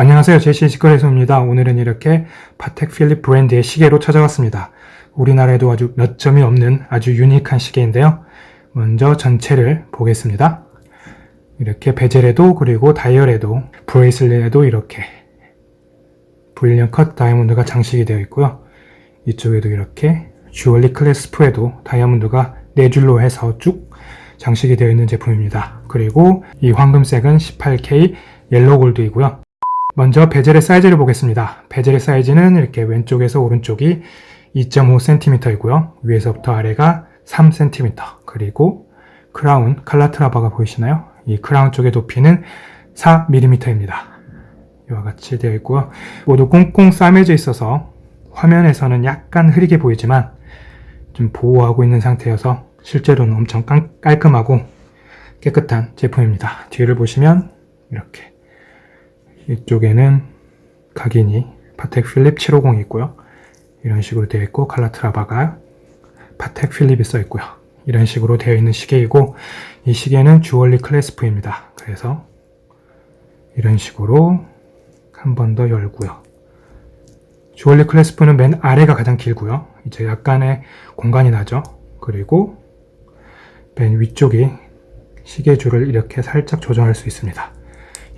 안녕하세요. 제시의 직거래소입니다. 오늘은 이렇게 파텍 필립 브랜드의 시계로 찾아왔습니다. 우리나라에도 아주 몇 점이 없는 아주 유니크한 시계인데요. 먼저 전체를 보겠습니다. 이렇게 베젤에도 그리고 다이얼에도 bracelet에도 이렇게 brilliant cut 다이아몬드가 장식이 되어 있고요. 이쪽에도 이렇게 주얼리 clasp에도 다이아몬드가 네 줄로 해서 쭉 장식이 되어 있는 제품입니다. 그리고 이 황금색은 18K yellow gold이고요. 먼저 베젤의 사이즈를 보겠습니다. 베젤의 사이즈는 이렇게 왼쪽에서 오른쪽이 2.5cm이고요. 위에서부터 아래가 3cm 그리고 크라운 칼라트라바가 보이시나요? 이 크라운 쪽의 높이는 4mm입니다. 이와 같이 되어 있고요. 모두 꽁꽁 싸매져 있어서 화면에서는 약간 흐리게 보이지만 좀 보호하고 있는 상태여서 실제로는 엄청 깔끔하고 깨끗한 제품입니다. 뒤를 보시면 이렇게 이쪽에는 각인이 파텍 필립 750이 있고요. 이런 식으로 되어 있고 칼라트라바가 파텍 필립이 써 있고요. 이런 식으로 되어 있는 시계이고 이 시계는 주얼리 클래스프입니다. 그래서 이런 식으로 한 번 더 열고요. 주얼리 클래스프는 맨 아래가 가장 길고요. 이제 약간의 공간이 나죠. 그리고 맨 위쪽이 시계줄을 이렇게 살짝 조정할 수 있습니다.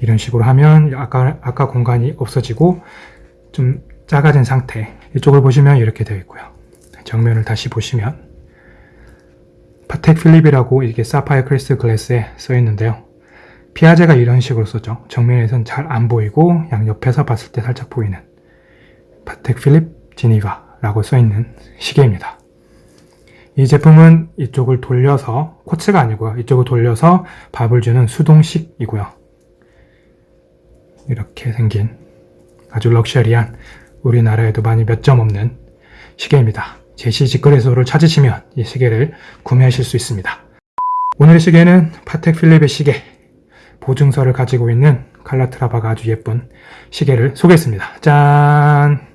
이런 식으로 하면 아까, 아까 공간이 없어지고 좀 작아진 상태. 이쪽을 보시면 이렇게 되어 있고요. 정면을 다시 보시면 파텍 필립이라고 이게 사파이어 크리스트 글래스에 써 있는데요. 피아제가 이런 식으로 썼죠 정면에선 잘 안 보이고 양옆에서 봤을 때 살짝 보이는 파텍 필립 지니바 라고 써 있는 시계입니다. 이 제품은 이쪽을 돌려서 코츠가 아니고요. 이쪽을 돌려서 밥을 주는 수동식이고요 이렇게 생긴 아주 럭셔리한 우리나라에도 많이 몇 점 없는 시계입니다. 제시 직거래소를 찾으시면 이 시계를 구매하실 수 있습니다. 오늘의 시계는 파텍 필립의 시계 보증서를 가지고 있는 칼라트라바가 아주 예쁜 시계를 소개했습니다. 짠!